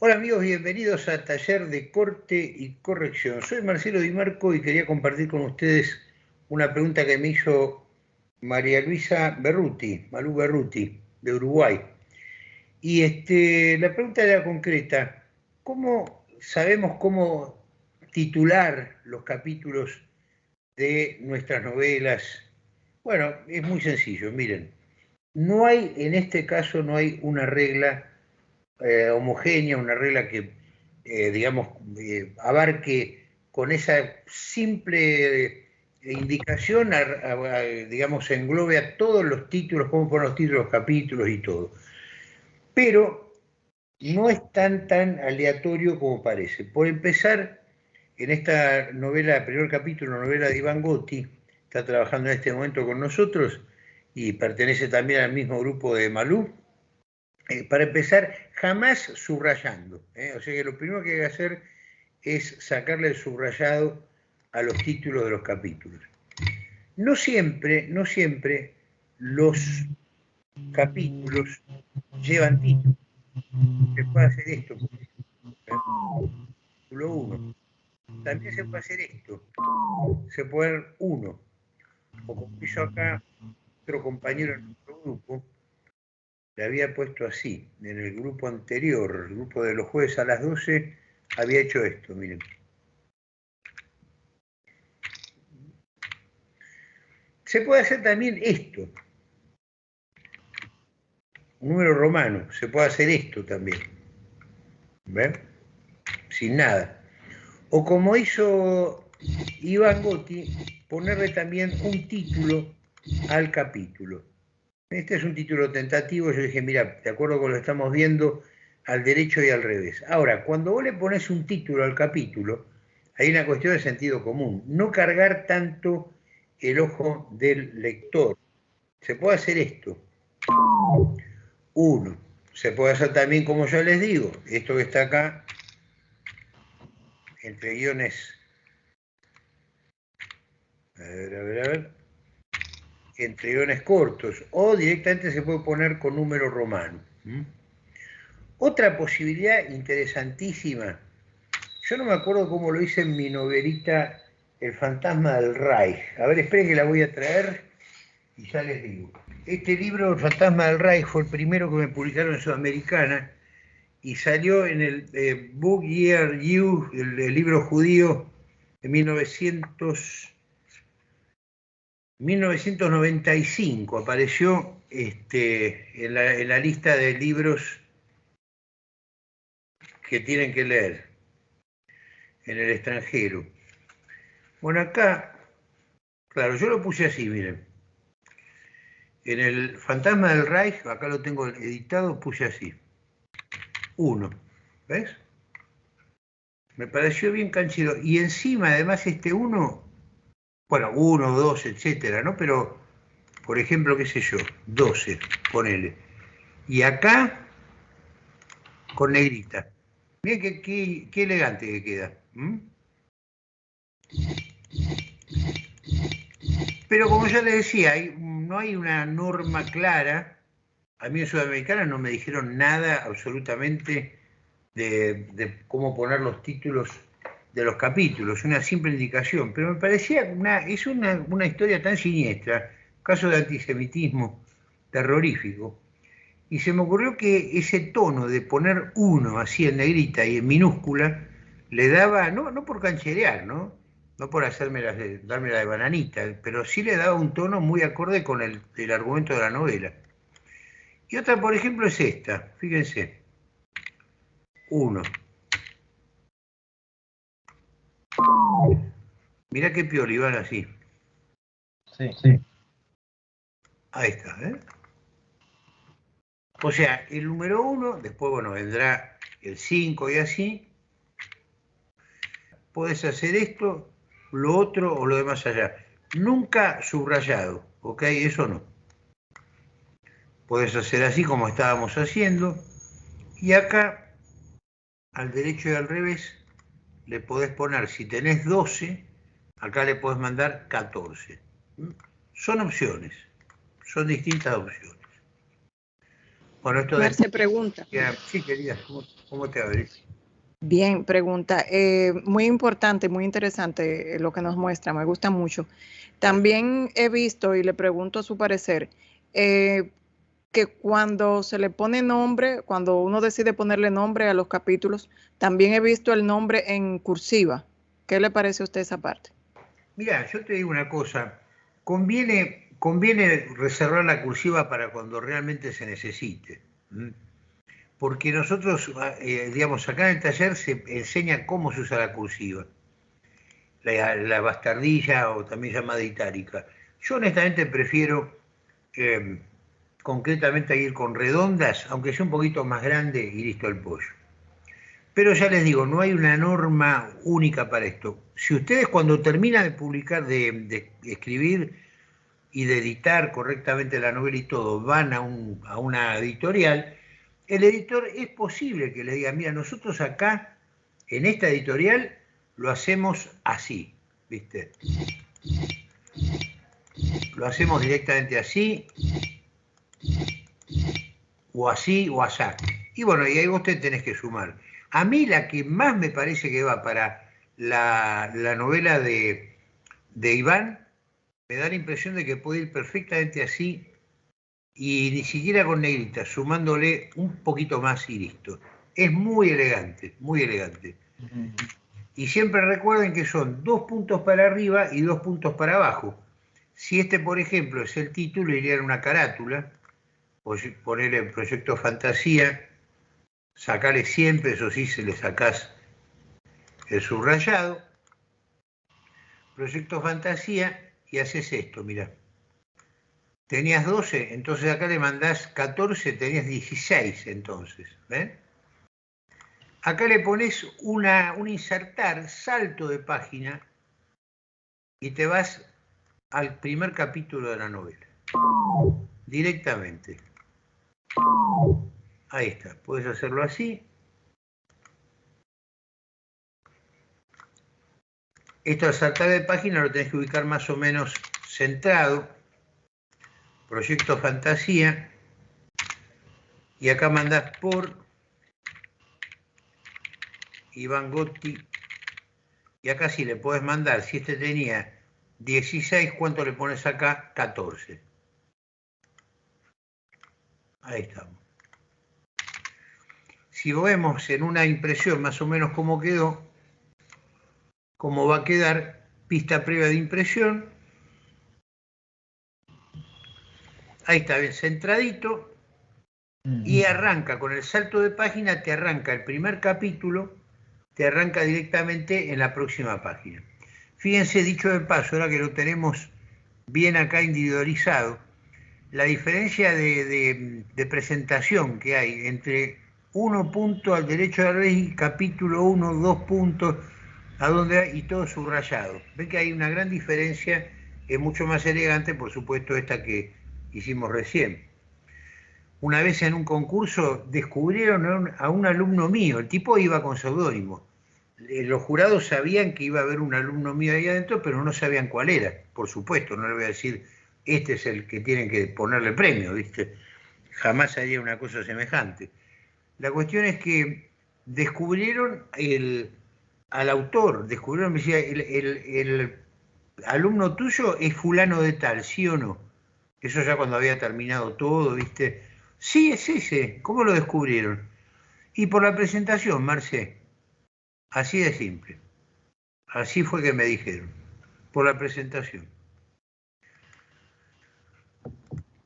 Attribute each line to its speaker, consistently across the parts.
Speaker 1: Hola amigos, bienvenidos a Taller de Corte y Corrección. Soy Marcelo Di Marco y quería compartir con ustedes una pregunta que me hizo María Luisa Berruti, Malú Berruti, de Uruguay. Y este, la pregunta era concreta, ¿cómo sabemos cómo titular los capítulos de nuestras novelas? Bueno, es muy sencillo, miren, no hay, en este caso no hay una regla eh, homogénea, una regla que, eh, digamos, eh, abarque con esa simple indicación, digamos, englobe a todos los títulos, cómo poner los títulos, los capítulos y todo. Pero no es tan, tan aleatorio como parece. Por empezar, en esta novela, el primer capítulo, novela de Iván Gotti, está trabajando en este momento con nosotros y pertenece también al mismo grupo de Malú, eh, para empezar, jamás subrayando. ¿eh? O sea que lo primero que hay que hacer es sacarle el subrayado a los títulos de los capítulos. No siempre, no siempre los capítulos llevan título. Se puede hacer esto, Título 1. También se puede hacer esto. Se puede ver 1. O como hizo acá otro compañero en nuestro grupo, le había puesto así, en el grupo anterior, el grupo de los jueves a las 12, había hecho esto, miren. Se puede hacer también esto, un número romano, se puede hacer esto también, ¿ven? Sin nada. O como hizo Iván Gotti, ponerle también un título al capítulo. Este es un título tentativo, yo dije, mira, de acuerdo con lo que estamos viendo, al derecho y al revés. Ahora, cuando vos le pones un título al capítulo, hay una cuestión de sentido común. No cargar tanto el ojo del lector. Se puede hacer esto. Uno. Se puede hacer también, como yo les digo, esto que está acá, entre guiones. A ver, a ver, a ver entre guiones cortos o directamente se puede poner con número romano. Otra posibilidad interesantísima, yo no me acuerdo cómo lo hice en mi novelita El fantasma del Reich. A ver, esperen que la voy a traer y ya les digo. Este libro, El fantasma del Reich, fue el primero que me publicaron en Sudamericana y salió en el eh, Book Year You, el, el libro judío de 1900 1995 apareció este, en, la, lista de libros que tienen que leer en el extranjero. Bueno, acá, claro, yo lo puse así, miren. En el Fantasma del Reich, acá lo tengo editado, puse así. Uno, ¿ves? Me pareció bien canchido. Y encima, además, este uno bueno, uno, dos, etcétera, ¿no? Pero, por ejemplo, qué sé yo, 12, ponele. Y acá, con negrita. Miren qué, elegante que queda. Pero como ya les decía, no hay una norma clara. A mí en Sudamericana no me dijeron nada absolutamente de cómo poner los títulos de los capítulos, una simple indicación, pero me parecía una, es una, una historia tan siniestra, caso de antisemitismo terrorífico, y se me ocurrió que ese tono de poner uno así en negrita y en minúscula le daba, no, no por cancherear, ¿no? no por hacerme darme la de bananita, pero sí le daba un tono muy acorde con el, el argumento de la novela. Y otra, por ejemplo, es esta, fíjense, uno. Mira qué piolibán así.
Speaker 2: Sí, sí.
Speaker 1: Ahí está, ¿eh? O sea, el número uno, después, bueno, vendrá el 5 y así. Puedes hacer esto, lo otro o lo de más allá. Nunca subrayado, ¿ok? Eso no. Puedes hacer así como estábamos haciendo. Y acá, al derecho y al revés, le podés poner, si tenés 12, acá le podés mandar 14. Son opciones, son distintas opciones.
Speaker 3: Bueno, esto de... pregunta.
Speaker 1: Sí, querida. ¿Cómo te abrís?
Speaker 3: Bien, pregunta. Eh, muy importante, muy interesante lo que nos muestra, me gusta mucho. También he visto, y le pregunto a su parecer, eh, que cuando se le pone nombre, cuando uno decide ponerle nombre a los capítulos, también he visto el nombre en cursiva. ¿Qué le parece a usted esa parte?
Speaker 1: Mira, yo te digo una cosa, conviene, conviene reservar la cursiva para cuando realmente se necesite. Porque nosotros, eh, digamos, acá en el taller se enseña cómo se usa la cursiva. La, bastardilla o también llamada itálica. Yo honestamente prefiero eh, concretamente ir con redondas, aunque sea un poquito más grande y listo el pollo. Pero ya les digo, no hay una norma única para esto. Si ustedes cuando terminan de publicar, de, escribir y de editar correctamente la novela y todo, van a, a una editorial, el editor es posible que le diga, mira, nosotros acá, en esta editorial, lo hacemos así, ¿viste? Lo hacemos directamente así, o así o así. Y bueno, y ahí vos te tenés que sumar. A mí la que más me parece que va para la, novela de, de, Iván, me da la impresión de que puede ir perfectamente así y ni siquiera con negrita, sumándole un poquito más y listo. Es muy elegante, muy elegante. Y siempre recuerden que son dos puntos para arriba y dos puntos para abajo. Si este, por ejemplo, es el título, iría en una carátula, ponerle el proyecto fantasía, sacarle siempre, eso sí, se le sacás el subrayado, proyecto fantasía y haces esto, mira. Tenías 12, entonces acá le mandás 14, tenías 16 entonces. ¿ven? Acá le pones una, un insertar, salto de página, y te vas al primer capítulo de la novela. Directamente. Ahí está, puedes hacerlo así. Esto al saltar de página lo tenés que ubicar más o menos centrado. Proyecto Fantasía. Y acá mandás por Iván Gotti. Y acá sí le puedes mandar, si este tenía 16, ¿cuánto le pones acá? 14. Ahí estamos. Si vemos en una impresión más o menos cómo quedó, cómo va a quedar, pista previa de impresión. Ahí está bien centradito. Y arranca con el salto de página, te arranca el primer capítulo, te arranca directamente en la próxima página. Fíjense, dicho de paso, ahora que lo tenemos bien acá individualizado, la diferencia de, presentación que hay entre uno punto al derecho de la ley, capítulo 1, dos puntos, a donde y todo subrayado. Ven que hay una gran diferencia, es mucho más elegante, por supuesto, esta que hicimos recién. Una vez en un concurso descubrieron a un, alumno mío, el tipo iba con seudónimo. Eh, los jurados sabían que iba a haber un alumno mío ahí adentro, pero no sabían cuál era, por supuesto, no le voy a decir este es el que tienen que ponerle premio, ¿viste? Jamás haría una cosa semejante. La cuestión es que descubrieron al autor, descubrieron, me decía, el, el, alumno tuyo es fulano de tal, ¿sí o no? Eso ya cuando había terminado todo, ¿viste? Sí, es ese. ¿Cómo lo descubrieron? Y por la presentación, Marce. Así de simple. Así fue que me dijeron. Por la presentación.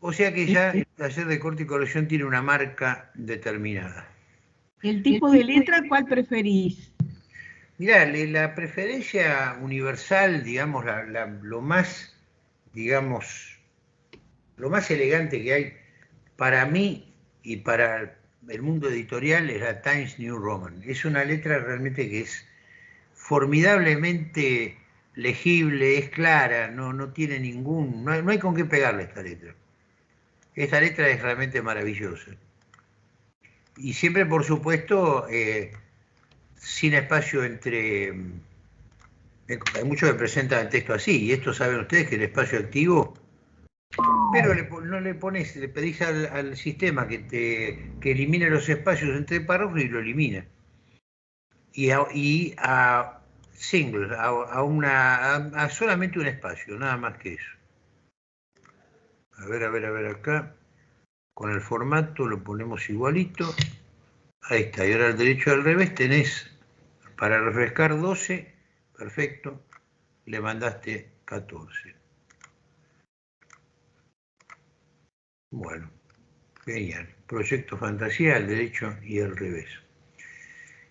Speaker 1: O sea que ya el taller de corte y corrección tiene una marca determinada.
Speaker 4: ¿El tipo de letra cuál preferís?
Speaker 1: Mirá, la preferencia universal, digamos, lo más, digamos, lo más elegante que hay para mí y para el mundo editorial es la Times New Roman. Es una letra realmente que es formidablemente legible, es clara, no, no tiene ningún, no hay, no hay con qué pegarle esta letra. Esta letra es realmente maravillosa. Y siempre, por supuesto, eh, sin espacio entre... Eh, hay muchos que presentan el texto así, y esto saben ustedes que el espacio activo... Pero no le pones, le pedís al, sistema que te que elimine los espacios entre párrafos y lo elimina. Y a single, a, una, a, solamente un espacio, nada más que eso. A ver, a ver, a ver acá. Con el formato lo ponemos igualito. Ahí está. Y ahora al derecho al revés tenés para refrescar 12. Perfecto. Le mandaste 14. Bueno, genial. Proyecto fantasía al derecho y al revés.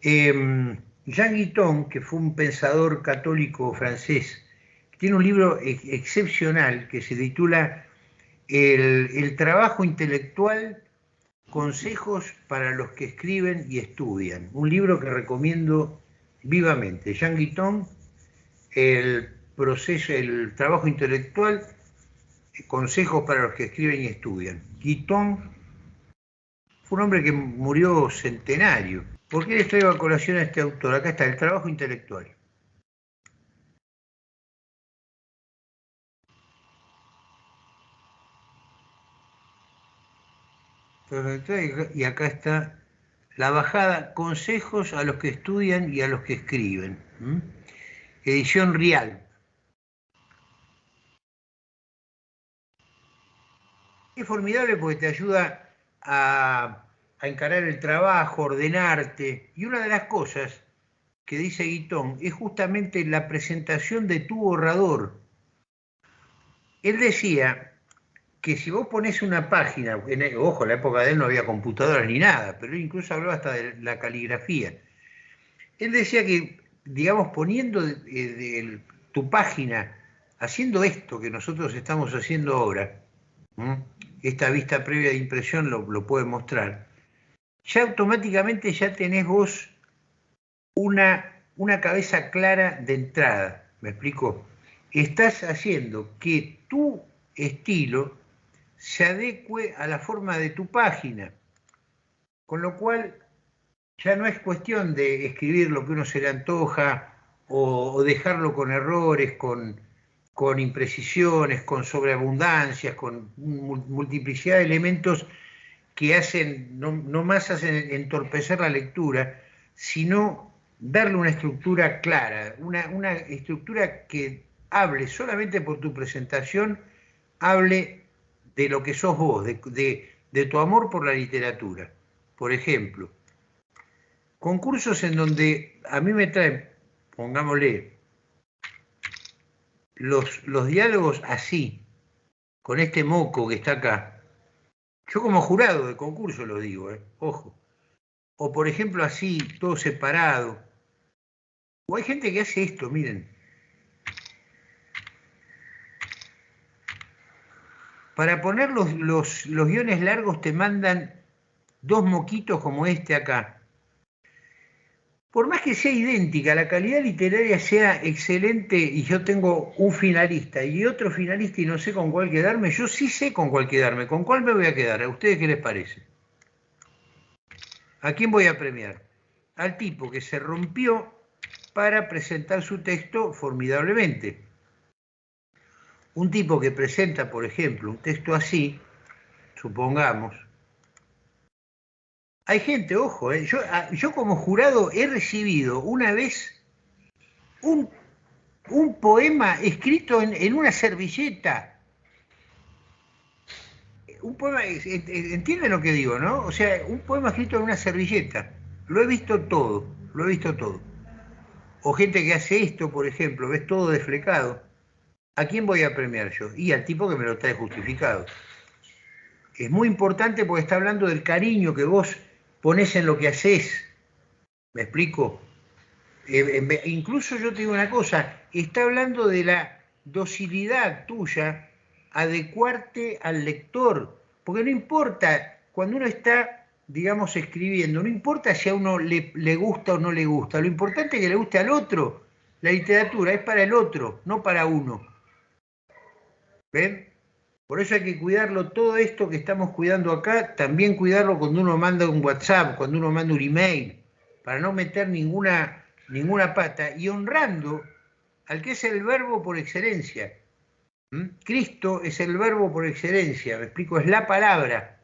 Speaker 1: Eh, Jean Guiton, que fue un pensador católico francés, tiene un libro excepcional que se titula el, trabajo intelectual, consejos para los que escriben y estudian. Un libro que recomiendo vivamente. Jean Guiton, el proceso, el trabajo intelectual, consejos para los que escriben y estudian. Guiton fue un hombre que murió centenario ¿Por qué les traigo a colación a este autor? Acá está, el trabajo intelectual. Y acá está la bajada, consejos a los que estudian y a los que escriben. Edición Real. Es formidable porque te ayuda a a encarar el trabajo, ordenarte. Y una de las cosas que dice Guitón es justamente la presentación de tu borrador. Él decía que si vos pones una página, ojo, en la época de él no había computadoras ni nada, pero él incluso hablaba hasta de la caligrafía. Él decía que, digamos, poniendo tu página, haciendo esto que nosotros estamos haciendo ahora, esta vista previa de impresión lo puede mostrar, ya automáticamente ya tenés vos una, una cabeza clara de entrada. ¿Me explico? Estás haciendo que tu estilo se adecue a la forma de tu página. Con lo cual ya no es cuestión de escribir lo que uno se le antoja o, dejarlo con errores, con, con imprecisiones, con sobreabundancias, con multiplicidad de elementos que hacen, no, más hacen entorpecer la lectura, sino darle una estructura clara, una, estructura que hable solamente por tu presentación, hable de lo que sos vos, de, de tu amor por la literatura. Por ejemplo, concursos en donde a mí me traen, pongámosle, los, los diálogos así, con este moco que está acá, yo como jurado de concurso lo digo, ¿eh? ojo. O por ejemplo así, todo separado. O hay gente que hace esto, miren. Para poner los, los, los guiones largos te mandan dos moquitos como este acá por más que sea idéntica, la calidad literaria sea excelente y yo tengo un finalista y otro finalista y no sé con cuál quedarme, yo sí sé con cuál quedarme. ¿Con cuál me voy a quedar? ¿A ustedes qué les parece? ¿A quién voy a premiar? Al tipo que se rompió para presentar su texto formidablemente. Un tipo que presenta, por ejemplo, un texto así, supongamos, hay gente, ojo, eh, ah, yo, como jurado he recibido una vez un, poema escrito en, una servilleta. Un poema, entienden lo que digo, ¿no? O sea, un poema escrito en una servilleta. Lo he visto todo, lo he visto todo. O gente que hace esto, por ejemplo, ves todo desflecado. ¿A quién voy a premiar yo? Y al tipo que me lo trae justificado. Es muy importante porque está hablando del cariño que vos pones en lo que haces. ¿Me explico? Eh, incluso yo te digo una cosa, está hablando de la docilidad tuya, adecuarte al lector, porque no importa, cuando uno está, digamos, escribiendo, no importa si a uno le, le gusta o no le gusta, lo importante es que le guste al otro. La literatura es para el otro, no para uno. ¿Ven? Por eso hay que cuidarlo, todo esto que estamos cuidando acá, también cuidarlo cuando uno manda un WhatsApp, cuando uno manda un email, para no meter ninguna, ninguna pata y honrando al que es el verbo por excelencia. ¿Mm? Cristo es el verbo por excelencia, me explico, es la palabra.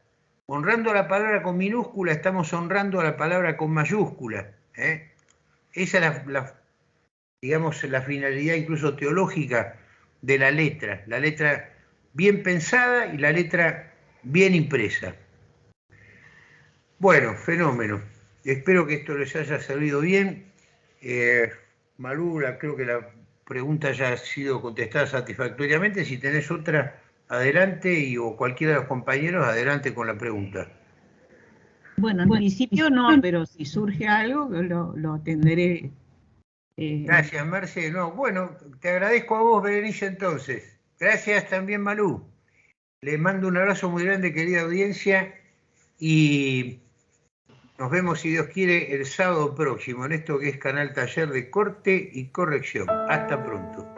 Speaker 1: Honrando a la palabra con minúscula, estamos honrando a la palabra con mayúscula. ¿eh? Esa es la, digamos, la finalidad incluso teológica de la letra, la letra bien pensada y la letra bien impresa. Bueno, fenómeno. Espero que esto les haya servido bien. Eh, creo que la pregunta ya ha sido contestada satisfactoriamente. Si tenés otra, adelante y o cualquiera de los compañeros, adelante con la pregunta.
Speaker 4: Bueno, en principio no, pero si surge algo, lo, lo atenderé.
Speaker 1: Eh. Gracias, Marce. No, bueno, te agradezco a vos, Berenice, entonces. Gracias también, Malú. Les mando un abrazo muy grande, querida audiencia, y nos vemos, si Dios quiere, el sábado próximo en esto que es Canal Taller de Corte y Corrección. Hasta pronto.